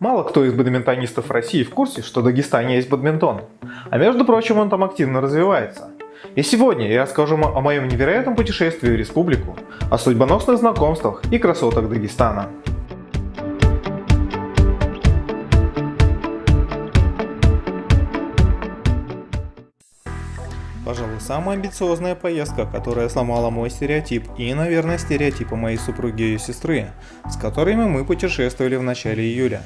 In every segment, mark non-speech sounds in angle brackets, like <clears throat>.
Мало кто из бадминтонистов России в курсе, что в Дагестане есть бадминтон. А между прочим, он там активно развивается. И сегодня я расскажу о моем невероятном путешествии в республику, о судьбоносных знакомствах и красотах Дагестана. Пожалуй, самая амбициозная поездка, которая сломала мой стереотип и, наверное, стереотипы моей супруги и сестры, с которыми мы путешествовали в начале июля.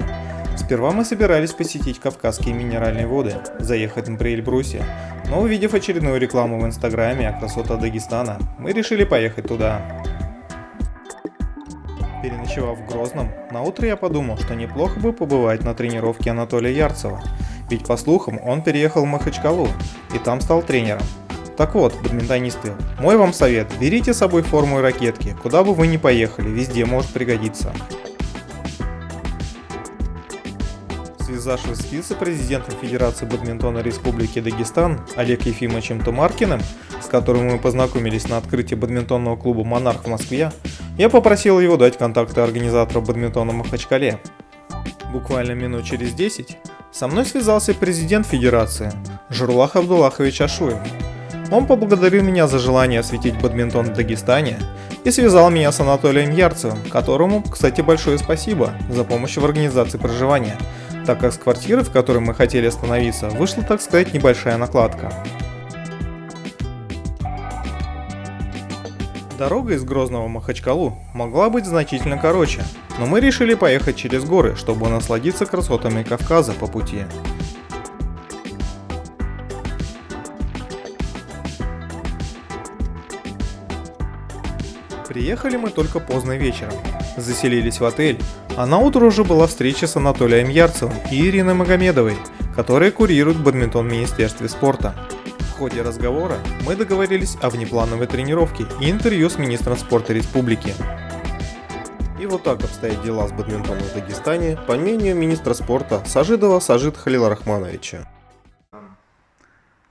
Сперва мы собирались посетить Кавказские минеральные воды, заехать на Эльбрусе, но увидев очередную рекламу в инстаграме о красотах Дагестана, мы решили поехать туда. Переночевав в Грозном, на утро я подумал, что неплохо бы побывать на тренировке Анатолия Ярцева, ведь по слухам он переехал в Махачкалу и там стал тренером. Так вот, бадминтонисты, мой вам совет, берите с собой форму и ракетки, куда бы вы ни поехали, везде может пригодиться. Связавшись с вице-президентом Федерации бадминтона Республики Дагестан Олег Ефимовичем Тумаркиным, с которым мы познакомились на открытии бадминтонного клуба «Монарх» в Москве, я попросил его дать контакты организатора бадминтона в Махачкале. Буквально минут через 10 со мной связался президент Федерации Журлах Абдуллахович Ашуев. Он поблагодарил меня за желание осветить бадминтон в Дагестане и связал меня с Анатолием Ярцевым, которому, кстати, большое спасибо за помощь в организации проживания, так как с квартиры, в которой мы хотели остановиться, вышла, так сказать, небольшая накладка. Дорога из Грозного в Махачкалу могла быть значительно короче, но мы решили поехать через горы, чтобы насладиться красотами Кавказа по пути. Приехали мы только поздно вечером. Заселились в отель, а на утро уже была встреча с Анатолием Ярцевым и Ириной Магомедовой, которые курируют бадминтон в Министерстве спорта. В ходе разговора мы договорились о внеплановой тренировке и интервью с министром спорта республики. И вот так обстоят дела с бадминтоном в Дагестане, по мнению министра спорта Сажидова Сажид Халиларахмановича.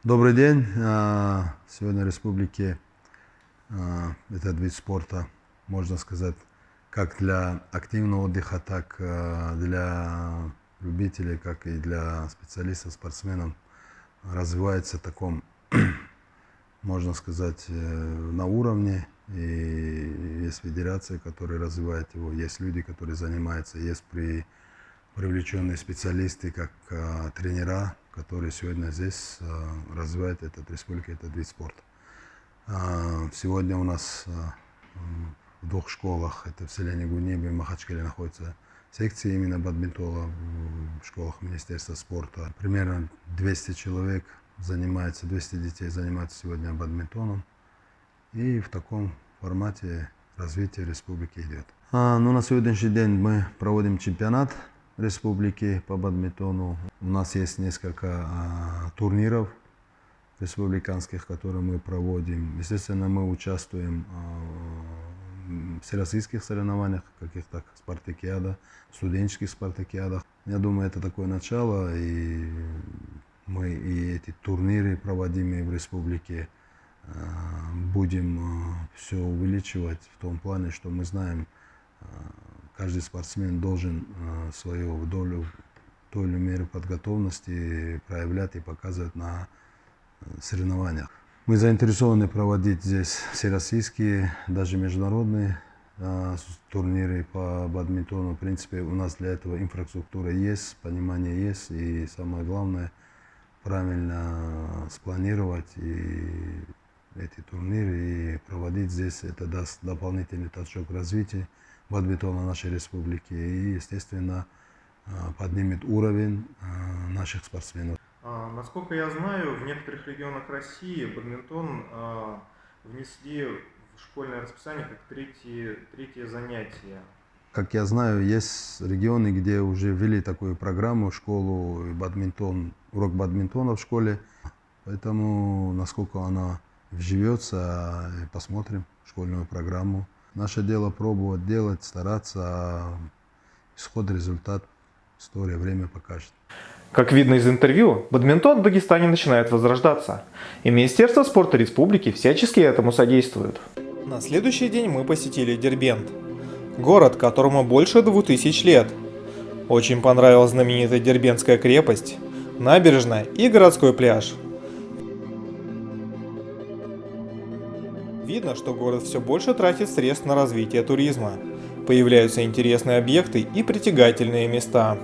Добрый день. А, сегодня в республике а, этот вид спорта, можно сказать, как для активного отдыха, так а, для любителей, как и для специалистов, спортсменов развивается в таком <clears throat> можно сказать, э, на уровне. И есть федерации, которые развивают его, есть люди, которые занимаются, есть при привлеченные специалисты, как а, тренера, которые сегодня здесь а, развивают этот республика, этот вид спорта. А, сегодня у нас а, в двух школах, это в селе Гунебе и Махачкале находится секции именно бадминтона в школах Министерства спорта. Примерно 200 человек занимается, 200 детей занимаются сегодня бадминтоном. И в таком формате развитие республики идет. А, ну, на сегодняшний день мы проводим чемпионат республики по бадминтону. У нас есть несколько а, турниров республиканских, которые мы проводим. Естественно, мы участвуем а, в всероссийских соревнованиях, каких-то спартакиадах, студенческих спартакиадах. Я думаю, это такое начало, и мы и эти турниры, проводимые в республике, э, будем э, все увеличивать в том плане, что мы знаем, э, каждый спортсмен должен свою долю, долю меры подготовности проявлять и показывать на соревнованиях. Мы заинтересованы проводить здесь всероссийские, даже международные турниры по бадминтону. В принципе, у нас для этого инфраструктура есть, понимание есть и самое главное – правильно спланировать и эти турниры и проводить здесь. Это даст дополнительный толчок развития бадминтона нашей республики и, естественно, а, поднимет уровень а, наших спортсменов. А, насколько я знаю, в некоторых регионах России бадминтон внесли в школьное расписание как третье, третье занятие. Как я знаю, есть регионы, где уже ввели такую программу, школу бадминтон, урок бадминтона в школе. Поэтому, насколько она вживется, посмотрим школьную программу. Наше дело пробовать делать, стараться, а исход, результат, история, время покажет. Как видно из интервью, бадминтон в Дагестане начинает возрождаться, и Министерство спорта республики всячески этому содействует. На следующий день мы посетили Дербент, город, которому больше 2000 лет. Очень понравилась знаменитая Дербенская крепость, набережная и городской пляж. Видно, что город все больше тратит средств на развитие туризма. Появляются интересные объекты и притягательные места.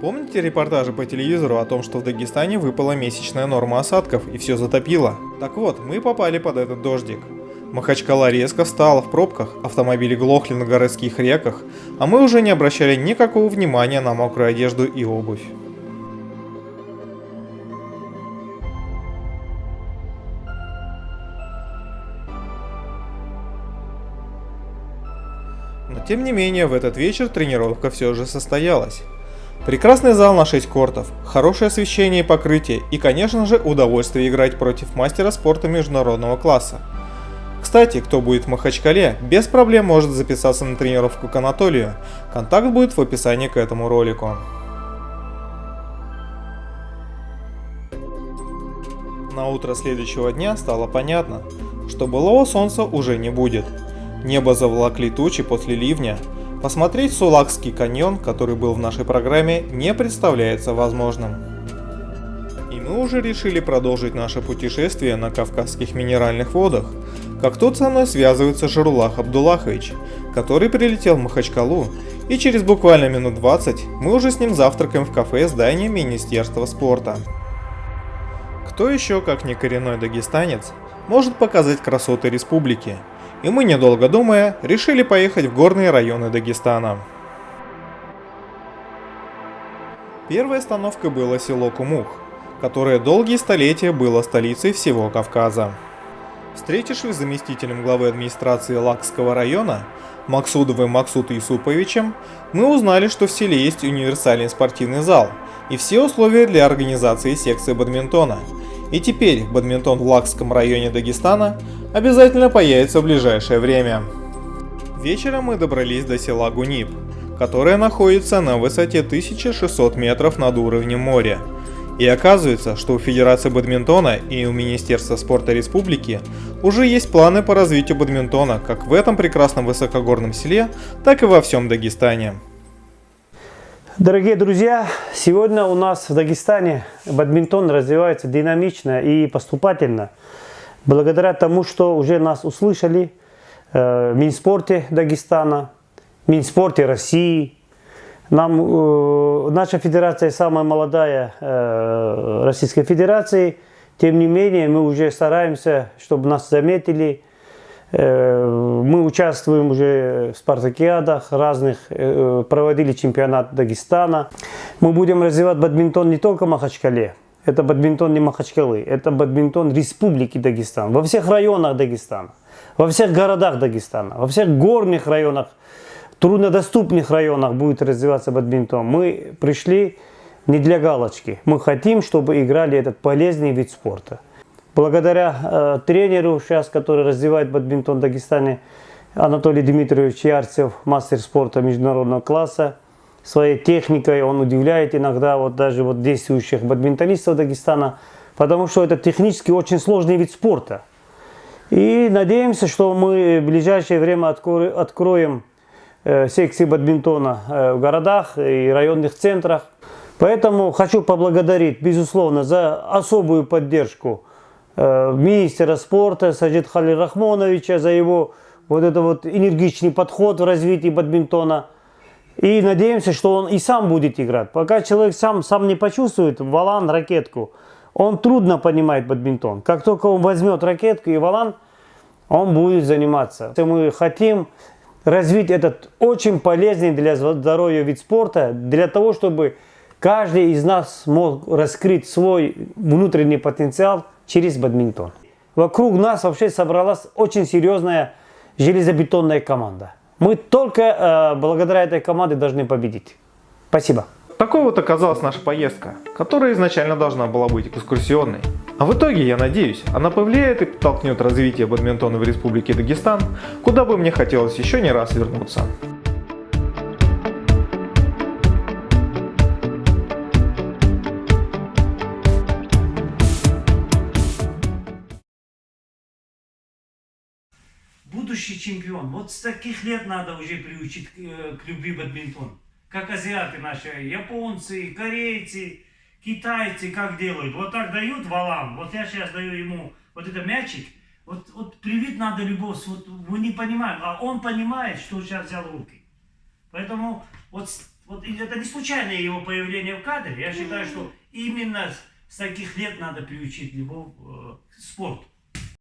Помните репортажи по телевизору о том, что в Дагестане выпала месячная норма осадков и все затопило? Так вот, мы попали под этот дождик. Махачкала резко встала в пробках, автомобили глохли на городских реках, а мы уже не обращали никакого внимания на мокрую одежду и обувь. Но тем не менее, в этот вечер тренировка все же состоялась. Прекрасный зал на 6 кортов, хорошее освещение и покрытие и, конечно же, удовольствие играть против мастера спорта международного класса. Кстати, кто будет в Махачкале, без проблем может записаться на тренировку к Анатолию. Контакт будет в описании к этому ролику. На утро следующего дня стало понятно, что былого солнца уже не будет. Небо заволокли тучи после ливня, Посмотреть Сулакский каньон, который был в нашей программе, не представляется возможным. И мы уже решили продолжить наше путешествие на Кавказских минеральных водах, как тут со мной связывается Журулах Абдуллахович, который прилетел в Махачкалу, и через буквально минут 20 мы уже с ним завтракаем в кафе здания Министерства спорта. Кто еще, как не коренной дагестанец, может показать красоты республики – и мы, недолго думая, решили поехать в горные районы Дагестана. Первой остановкой было село Кумух, которое долгие столетия было столицей всего Кавказа. Встретившись с заместителем главы администрации Лакского района Максудовым Максут Исуповичем, мы узнали, что в селе есть универсальный спортивный зал и все условия для организации секции бадминтона. И теперь бадминтон в Лакском районе Дагестана обязательно появится в ближайшее время. Вечером мы добрались до села Гунип, которое находится на высоте 1600 метров над уровнем моря. И оказывается, что у Федерации бадминтона и у Министерства спорта республики уже есть планы по развитию бадминтона как в этом прекрасном высокогорном селе, так и во всем Дагестане. Дорогие друзья, сегодня у нас в Дагестане бадминтон развивается динамично и поступательно – благодаря тому, что уже нас услышали э, в Минспорте Дагестана, Минспорте России. Нам, э, наша федерация самая молодая э, Российской Федерации, тем не менее мы уже стараемся, чтобы нас заметили. Э, мы участвуем уже в спартакиадах разных, э, проводили чемпионат Дагестана. Мы будем развивать бадминтон не только в Махачкале, это бадминтон не Махачкалы, это бадминтон Республики Дагестан. Во всех районах Дагестана, во всех городах Дагестана, во всех горных районах, труднодоступных районах будет развиваться бадминтон. Мы пришли не для галочки. Мы хотим, чтобы играли этот полезный вид спорта. Благодаря э, тренеру сейчас, который развивает бадминтон в Дагестане, Анатолий Дмитриевич Ярцев, мастер спорта международного класса, своей техникой, он удивляет иногда вот даже вот действующих бадминтонистов Дагестана, потому что это технически очень сложный вид спорта. И надеемся, что мы в ближайшее время откроем э, секции бадминтона э, в городах и районных центрах. Поэтому хочу поблагодарить, безусловно, за особую поддержку э, министра спорта Саджид Халил Рахмоновича, за его вот это вот энергичный подход в развитии бадминтона – и надеемся, что он и сам будет играть. Пока человек сам, сам не почувствует валан, ракетку, он трудно понимает бадминтон. Как только он возьмет ракетку и валан, он будет заниматься. Мы хотим развить этот очень полезный для здоровья вид спорта, для того, чтобы каждый из нас мог раскрыть свой внутренний потенциал через бадминтон. Вокруг нас вообще собралась очень серьезная железобетонная команда. Мы только э, благодаря этой команде должны победить. Спасибо. Такой вот оказалась наша поездка, которая изначально должна была быть экскурсионной. А в итоге, я надеюсь, она повлияет и подтолкнет развитие бадминтона в Республике Дагестан, куда бы мне хотелось еще не раз вернуться. будущий чемпион. Вот с таких лет надо уже приучить к, э, к любви бадминтон. Как азиаты наши, японцы, корейцы, китайцы как делают. Вот так дают валам. Вот я сейчас даю ему вот этот мячик. Вот, вот привить надо любовь. Вот мы не понимаем, а он понимает, что сейчас взял руки. Поэтому вот, вот это не случайное его появление в кадре. Я считаю, что именно с таких лет надо приучить любовь э, к спорту.